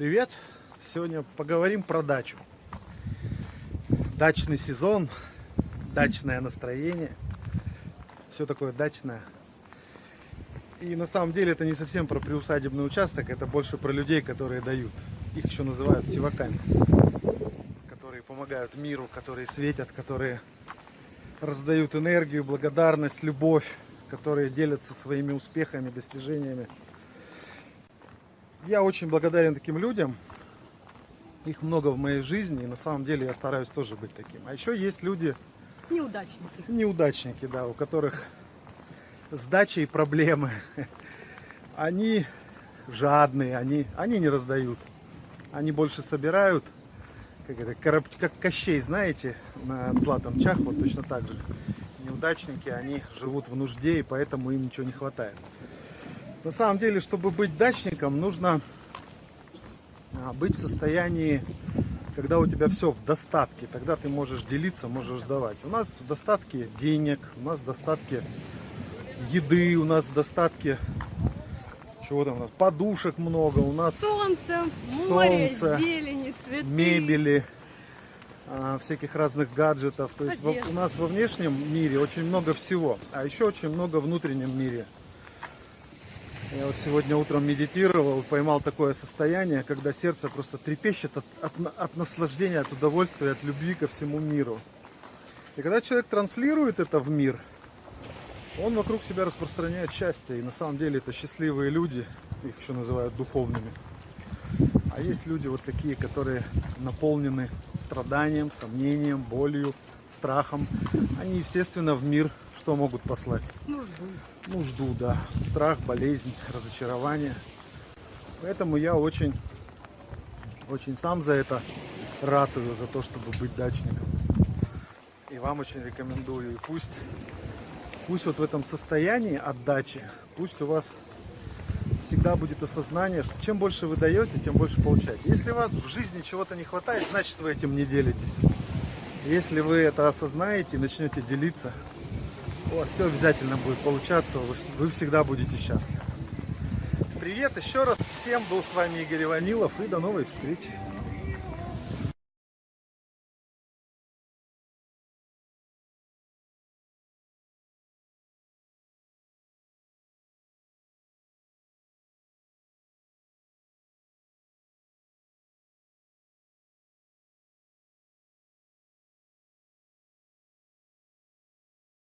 Привет! Сегодня поговорим про дачу. Дачный сезон, дачное настроение. Все такое дачное. И на самом деле это не совсем про приусадебный участок, это больше про людей, которые дают. Их еще называют сиваками. Которые помогают миру, которые светят, которые раздают энергию, благодарность, любовь, которые делятся своими успехами, достижениями я очень благодарен таким людям. Их много в моей жизни, и на самом деле я стараюсь тоже быть таким. А еще есть люди... Неудачники. Неудачники, да, у которых с дачей проблемы. Они жадные, они, они не раздают. Они больше собирают, как это, короб, как Кощей, знаете, на Златом Чах, вот точно так же. Неудачники, они живут в нужде, и поэтому им ничего не хватает. На самом деле, чтобы быть дачником, нужно а, быть в состоянии, когда у тебя все в достатке. Тогда ты можешь делиться, можешь давать. У нас в достатке денег, у нас в достатке еды, у нас в достатке чего там у нас, подушек много, у нас солнце, море, солнце, зелени, цветы, мебели, а, всяких разных гаджетов. То есть во, у нас во внешнем мире очень много всего, а еще очень много в внутреннем мире. Я вот сегодня утром медитировал, поймал такое состояние, когда сердце просто трепещет от, от, от наслаждения, от удовольствия, от любви ко всему миру. И когда человек транслирует это в мир, он вокруг себя распространяет счастье. И на самом деле это счастливые люди, их еще называют духовными. А есть люди вот такие, которые наполнены страданием, сомнением, болью, страхом. Они, естественно, в мир что могут послать? Нужду. Нужду, да. Страх, болезнь, разочарование. Поэтому я очень, очень сам за это ратую, за то, чтобы быть дачником. И вам очень рекомендую. И пусть, пусть вот в этом состоянии отдачи, пусть у вас всегда будет осознание, что чем больше вы даете, тем больше получаете. Если у вас в жизни чего-то не хватает, значит вы этим не делитесь. Если вы это осознаете и начнете делиться, у вас все обязательно будет получаться, вы всегда будете счастливы. Привет еще раз всем, был с вами Игорь Иванилов и до новой встречи.